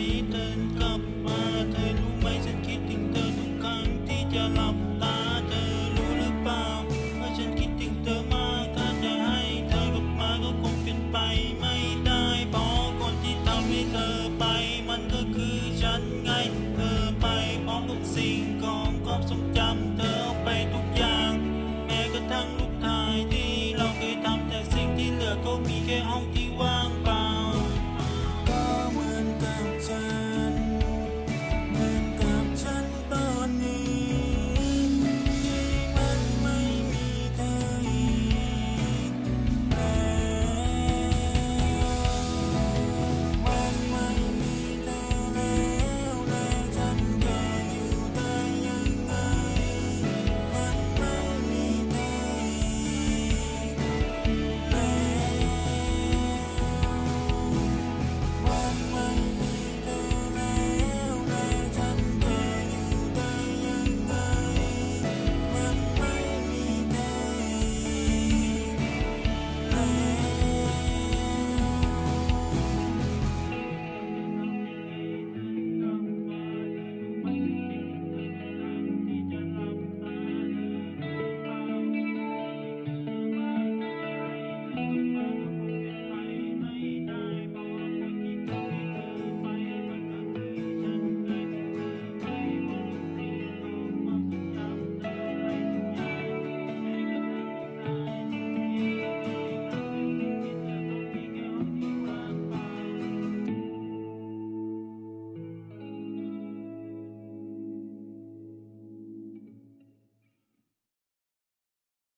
frightened